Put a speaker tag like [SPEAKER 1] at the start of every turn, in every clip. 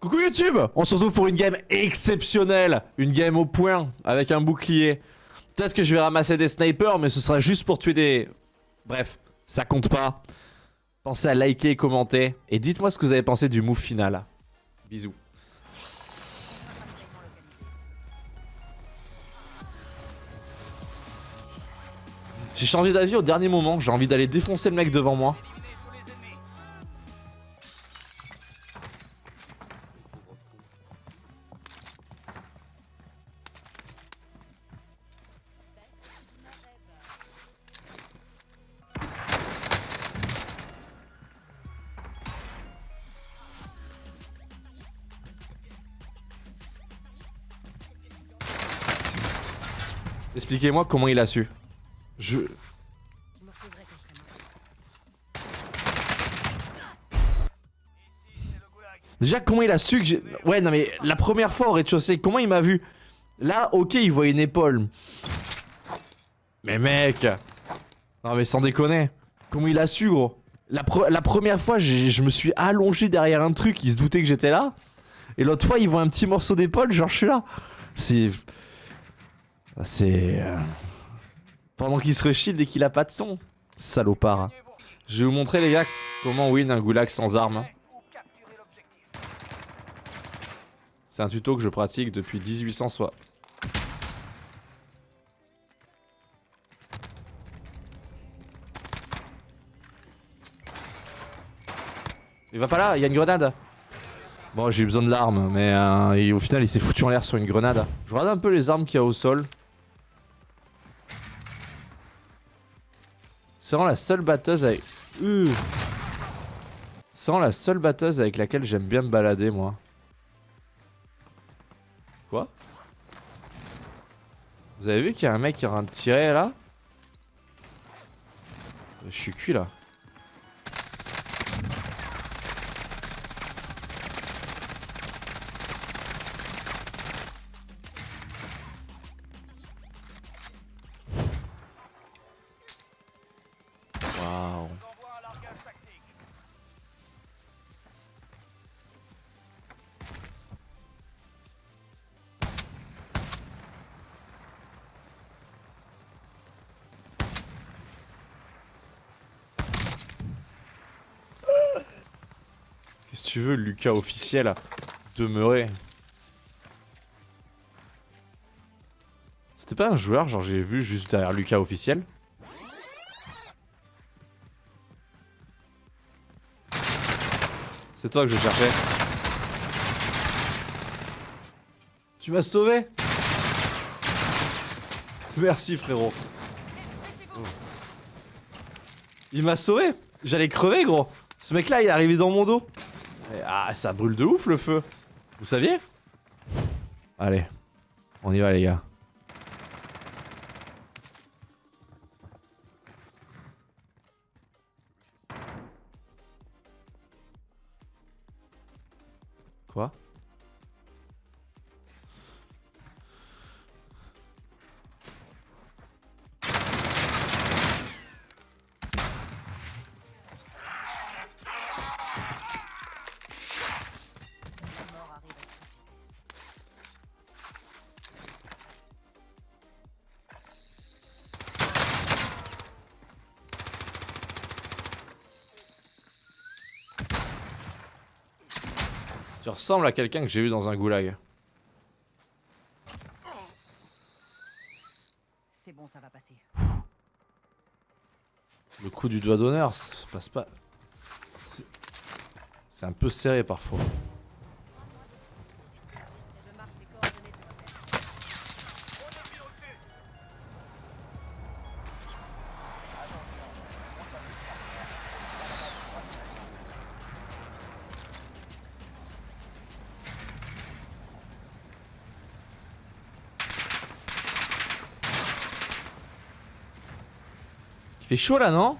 [SPEAKER 1] Coucou YouTube On se retrouve pour une game exceptionnelle Une game au point, avec un bouclier. Peut-être que je vais ramasser des snipers, mais ce sera juste pour tuer des... Bref, ça compte pas. Pensez à liker et commenter. Et dites-moi ce que vous avez pensé du move final. Bisous. J'ai changé d'avis au dernier moment, j'ai envie d'aller défoncer le mec devant moi. Expliquez-moi comment il a su. Je... Déjà, comment il a su que j'ai... Ouais, non mais la première fois au rez-de-chaussée, comment il m'a vu? Là, ok, il voit une épaule. Mais mec Non mais sans déconner. Comment il a su, gros? La, la, première fois, je me suis allongé derrière un truc, il se doutait que j'étais là. Et l'autre fois, il voit un petit morceau d'épaule, genre je suis là. C'est... C'est... Euh, pendant qu'il se reshield et qu'il a pas de son. Salopard. Je vais vous montrer les gars comment win un goulag sans armes. C'est un tuto que je pratique depuis 1800 soit. Il va pas là, il y a une grenade. Bon, j'ai eu besoin de l'arme, mais euh, au final, il s'est foutu en l'air sur une grenade. Je regarde un peu les armes qu'il y a au sol. C'est vraiment la seule batteuse avec... C'est vraiment la seule batteuse avec laquelle j'aime bien me balader, moi. Quoi? Vous avez vu qu'il y a un mec qui est en train de tirer, là? Je suis cuit, là. Tu veux, Lucas officiel a demeuré C'était pas un joueur, genre j'ai vu juste derrière Lucas officiel. C'est toi que je cherchais. Tu m'as sauvé. Merci frérot. Il m'a sauvé. J'allais crever gros. Ce mec là il est arrivé dans mon dos ah, ça brûle de ouf le feu. Vous saviez? Allez, on y va les gars. Quoi? Tu ressembles à quelqu'un que j'ai vu dans un goulag.
[SPEAKER 2] C'est bon, ça va passer.
[SPEAKER 1] Le coup du doigt d'honneur, ça passe pas. C'est un peu serré parfois. Fait chaud là, non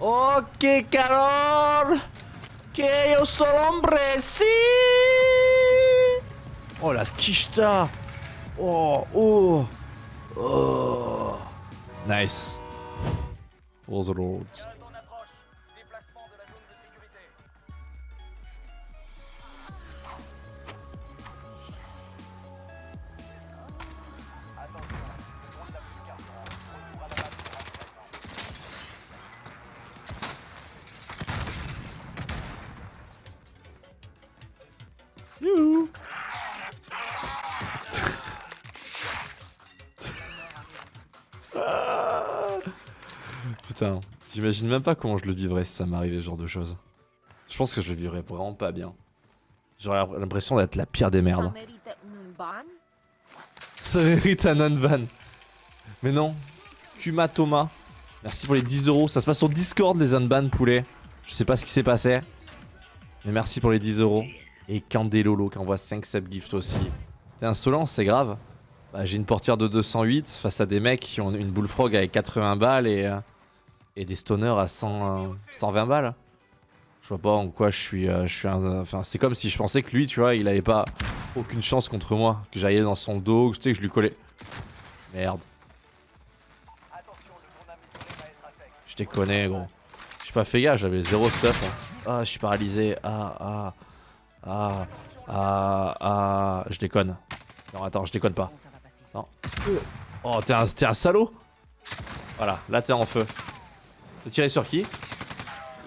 [SPEAKER 1] Ok, Carol. Que yo soy hombre, si Oh, la quicheta Oh, oh Oh. Nice. All the roads Putain, j'imagine même pas comment je le vivrais si ça m'arrivait ce genre de choses. Je pense que je le vivrais vraiment pas bien. J'aurais l'impression d'être la pire des merdes. Ça mérite un unban. Mais non. Kuma Thomas. Merci pour les 10 euros. Ça se passe sur Discord les unban poulet. Je sais pas ce qui s'est passé. Mais merci pour les 10 euros. Et Candelolo qui envoie 5 subgifts aussi. T'es insolent, c'est grave. Bah, J'ai une portière de 208 face à des mecs qui ont une bullfrog avec 80 balles et, euh, et des stoners à 100, 120 euh, balles. Je vois pas en quoi je suis, euh, je suis. Enfin, c'est comme si je pensais que lui, tu vois, il avait pas aucune chance contre moi. Que j'allais dans son dos, que, que je lui collais. Merde. Je déconne, gros. J'ai pas fait gaffe, j'avais zéro stuff. Hein. Ah, je suis paralysé. Ah, ah. Ah, ah, ah. Je déconne. Non, attends, je déconne pas. Non. Oh, t'es un, un salaud Voilà, là t'es en feu. T'as tiré sur qui?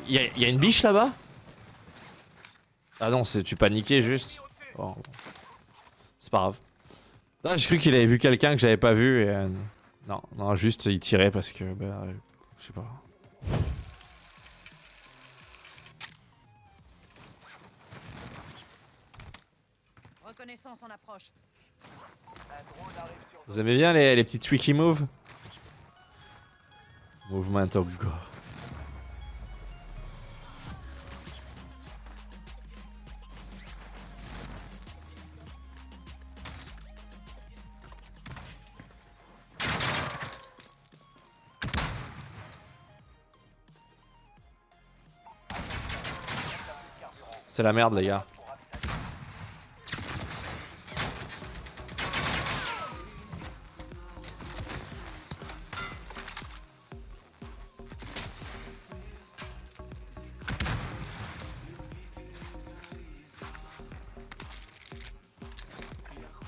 [SPEAKER 1] Y'a y a une biche là-bas? Ah non, tu paniquais juste. C'est pas grave. J'ai cru qu'il avait vu quelqu'un que j'avais pas vu et... Euh, non, non, juste il tirait parce que... Bah, euh, je sais pas. Reconnaissance en approche. Vous aimez bien les, les petits tricky moves? Movement of God. C'est la merde les gars.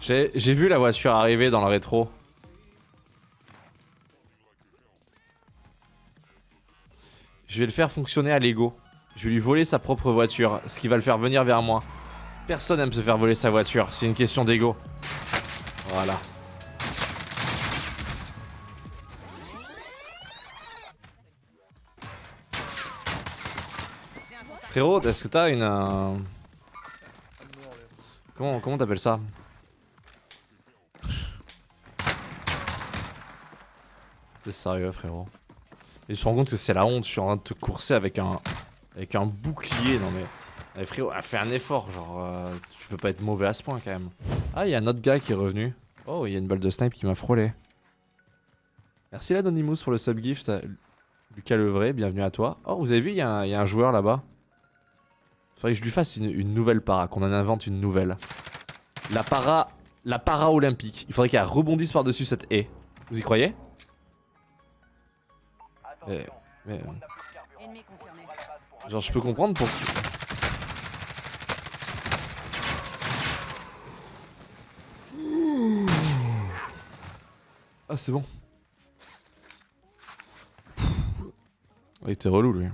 [SPEAKER 1] J'ai vu la voiture arriver dans le rétro. Je vais le faire fonctionner à Lego. Je vais lui voler sa propre voiture, ce qui va le faire venir vers moi. Personne aime se faire voler sa voiture, c'est une question d'ego. Voilà. Frérot, est-ce que t'as une... Euh, comment comment t'appelles ça? T'es sérieux frérot Et tu te rends compte que c'est la honte, je suis en train de te courser avec un avec un bouclier, non mais... Allez frérot, a fait un effort, genre... Euh, tu peux pas être mauvais à ce point quand même. Ah, il y a un autre gars qui est revenu. Oh, il y a une balle de snipe qui m'a frôlé. Merci l'Anonymous pour le subgift. Lucas Levray, bienvenue à toi. Oh, vous avez vu, il y, a un joueur là-bas. Faudrait que je lui fasse une, nouvelle para, qu'on en invente une nouvelle. La para... La para olympique. Il faudrait qu'elle rebondisse par-dessus cette haie. Vous y croyez? Mais, mais... Genre je peux comprendre pour... Ah c'est bon. Il était relou lui.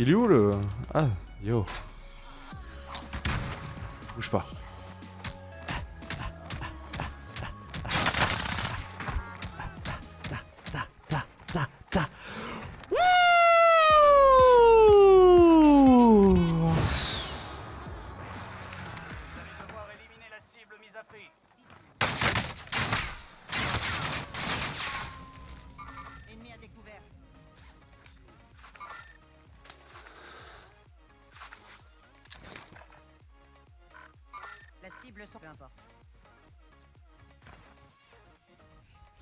[SPEAKER 1] Il est où le... Ah, yo. Bouge pas.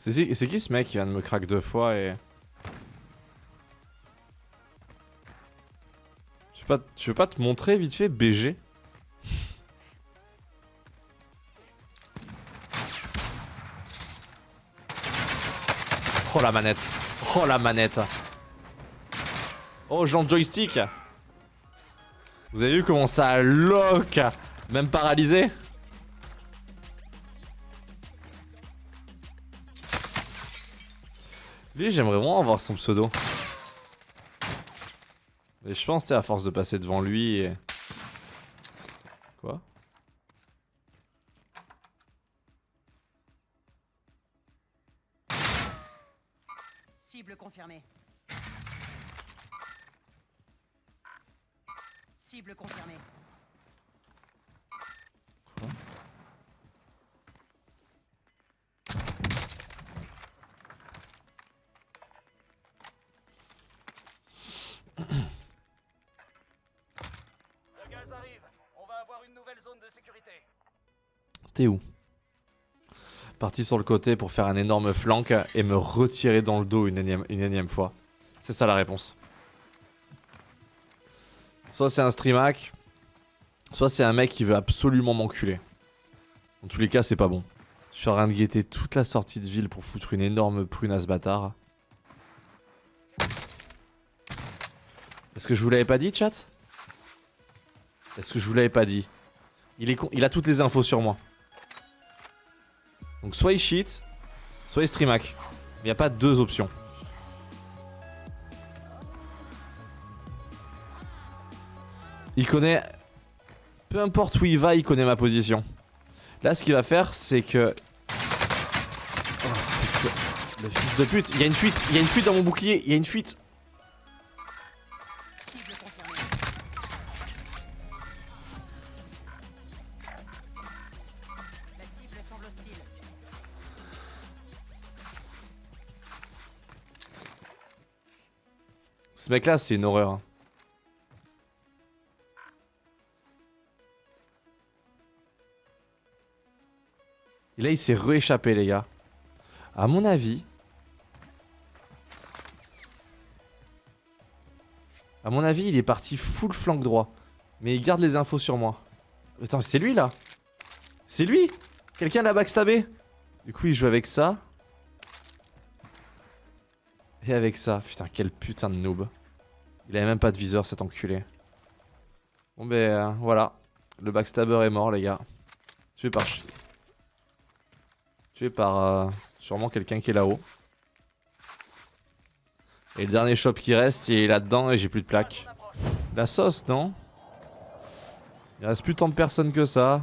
[SPEAKER 1] C'est qui ce mec qui vient de me crack deux fois et... Tu veux pas, tu te montrer vite fait BG Oh la manette. Oh la manette. Oh Jean joystick. Vous avez vu comment ça lock Même paralysé? Lui, j'aimerais vraiment avoir son pseudo. Et je pense, tu à force de passer devant lui et... Quoi?
[SPEAKER 2] Cible confirmée. Cible confirmée.
[SPEAKER 1] T'es où? Parti sur le côté pour faire un énorme flank et me retirer dans le dos une énième, fois. C'est ça la réponse. Soit c'est un streamac, soit c'est un mec qui veut absolument m'enculer. En tous les cas, c'est pas bon. Je suis en train de guetter toute la sortie de ville pour foutre une énorme prune à ce bâtard. Est-ce que je vous l'avais pas dit, chat? Est-ce que je vous l'avais pas dit? Il, a toutes les infos sur moi. Donc soit il cheat, soit il streamac. Il n'y a pas deux options. Il connaît... Peu importe où il va, il connaît ma position. Là, ce qu'il va faire, c'est que... Oh, le fils de pute. Il y a une fuite. Il y a une fuite dans mon bouclier. Il y a une fuite. Ce mec-là, c'est une horreur. hein. Et là, il s'est rééchappé, les gars. À mon avis... À mon avis, il est parti full flanc droit. Mais il garde les infos sur moi. Attends, c'est lui, là? C'est lui? Quelqu'un l'a backstabé? Du coup, il joue avec ça. Et avec ça. Putain, quel putain de noob. Il avait même pas de viseur, cet enculé. Bon ben, euh, voilà. Le backstabber est mort, les gars. Tué par... Tué par... euh, sûrement quelqu'un qui est là-haut. Et le dernier shop qui reste, il est là-dedans et j'ai plus de plaques. La sauce, non? Il reste plus tant de personnes que ça.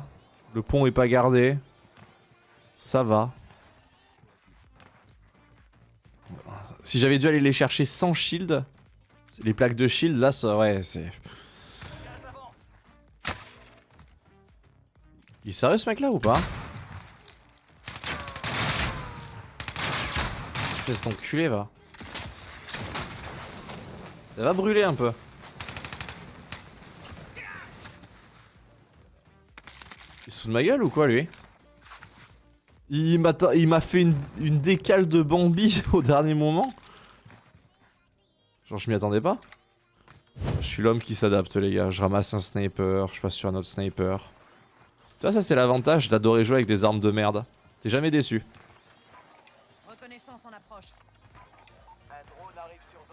[SPEAKER 1] Le pont est pas gardé. Ça va. Si j'avais dû aller les chercher sans shield, les plaques de shield, là, ça, ouais, c'est... Il est sérieux ce mec là ou pas Espèce d'enculé va. Ça va brûler un peu. Il se de ma gueule ou quoi lui Il m'a fait une, une décale de Bambi au dernier moment. Genre je m'y attendais pas. Je suis l'homme qui s'adapte les gars. Je ramasse un sniper, je passe sur un autre sniper. Tu vois, ça c'est l'avantage d'adorer jouer avec des armes de merde. T'es jamais déçu.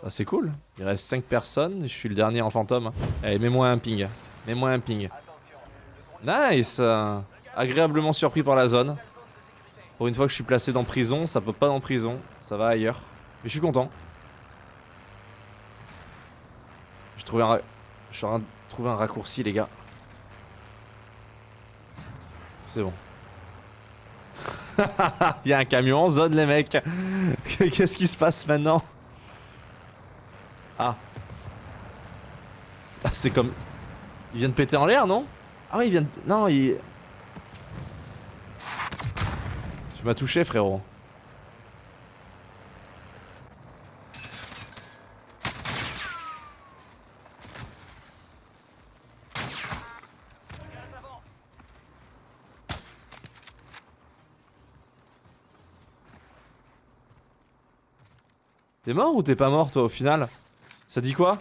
[SPEAKER 1] Ah, c'est cool. Il reste 5 personnes, je suis le dernier en fantôme. Allez, mets-moi un ping. Mets-moi un ping. Nice Agréablement surpris par la zone.
[SPEAKER 3] nouvelle zone de sécurité.
[SPEAKER 1] Pour une fois que je suis placé dans prison, ça peut pas dans prison. Ça va ailleurs. Mais je suis content. J'ai trouvé un... Je suis en train de trouver un raccourci, les gars. C'est bon. Il y a un camion en zone, les mecs. Qu'est-ce qui se passe maintenant? Ah. C'est- ah, C'est comme... Il vient de péter en l'air, non? Ah oui, il vient de... Non, il... Tu m'as touché, frérot. T'es mort ou t'es pas mort, toi, au final? Ça dit quoi?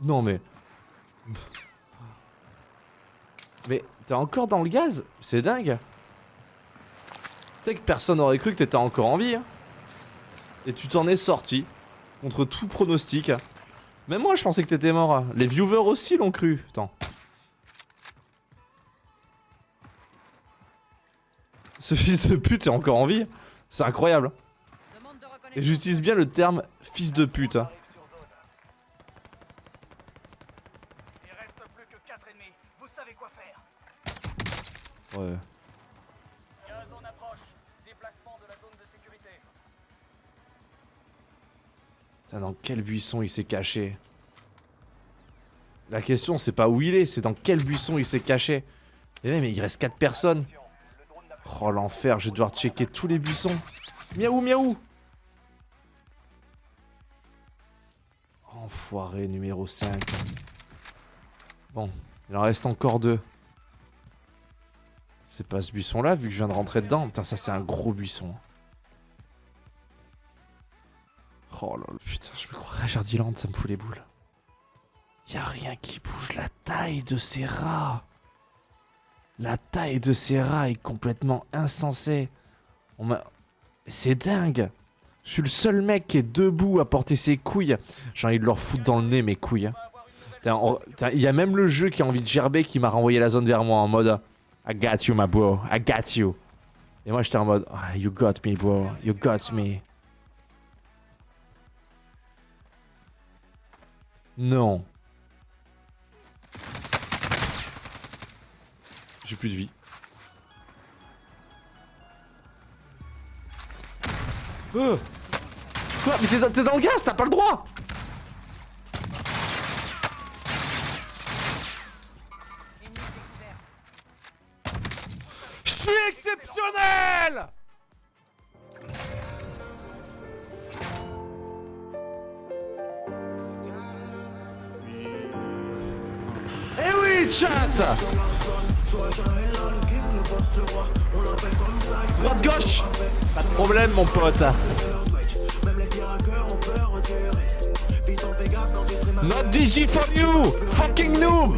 [SPEAKER 1] Non, mais... Mais t'es encore dans le gaz? C'est dingue tu sais que personne n'aurait cru que t'étais encore en vie. Hein. Et tu t'en es sorti. Contre tout pronostic. Même moi, je pensais que t'étais mort. Hein. Les viewers aussi l'ont cru. Attends. Ce fils de pute est encore en vie. C'est incroyable.
[SPEAKER 2] Hein.
[SPEAKER 1] Et j'utilise bien le terme fils de pute. Ouais. Dans quel buisson il s'est caché? La question, c'est pas où il est, c'est dans quel buisson il s'est caché. Et même, il reste 4 personnes. Oh l'enfer, je vais devoir checker tous les buissons. Miaou, miaou Enfoiré numéro 5. Bon, il en reste encore deux. C'est pas ce buisson-là, vu que je viens de rentrer dedans. Putain, ça c'est un gros buisson. Oh là là, putain, je me croirais à Jardiland, ça me fout les boules. Y a rien qui bouge, la taille de ces rats. La taille de ces rats est complètement insensée. On m'a... C'est dingue. Je suis le seul mec qui est debout à porter ses couilles. J'ai envie de leur foutre dans le nez mes couilles. Il y a même le jeu qui a envie de gerber qui m'a renvoyé la zone vers moi en mode I got you my bro, I got you. Et moi j'étais en mode Ah, You got me bro, you got me. Non. J'ai plus de vie. Euh Quoi Mais t'es dans, t'es dans le gaz, t'as pas le droit Chat. Droite gauche. Pas de problème, mon pote. Not DG for you Fucking noob